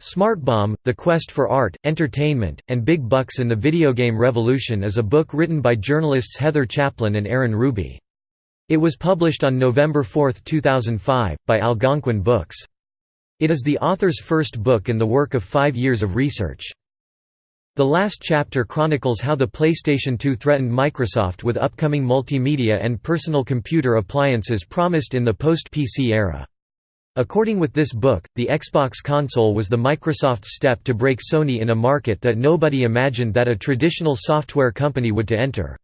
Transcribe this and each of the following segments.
Smartbomb, The Quest for Art, Entertainment, and Big Bucks in the Video Game Revolution is a book written by journalists Heather Chaplin and Aaron Ruby. It was published on November 4, 2005, by Algonquin Books. It is the author's first book in the work of five years of research. The last chapter chronicles how the PlayStation 2 threatened Microsoft with upcoming multimedia and personal computer appliances promised in the post-PC era. According with this book, the Xbox console was the Microsoft's step to break Sony in a market that nobody imagined that a traditional software company would to enter.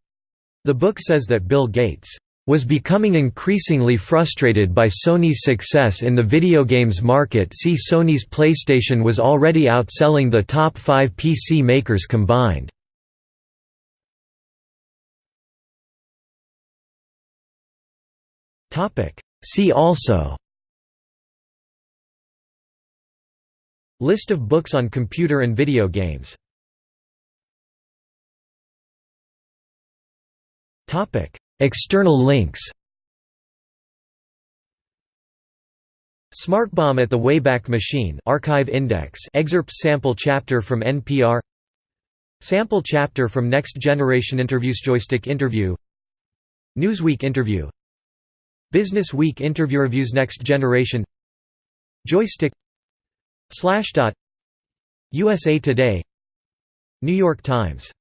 The book says that Bill Gates was becoming increasingly frustrated by Sony's success in the video games market see Sony's PlayStation was already outselling the top five PC makers combined. See also List of books on computer and video games. External links. Smartbomb at the Wayback Machine Archive Index excerpt sample chapter from NPR Sample chapter from Next Generation Interviews Joystiq interview. Newsweek interview. Business Week interview reviews Next Generation. Joystiq Slashdot USA Today New York Times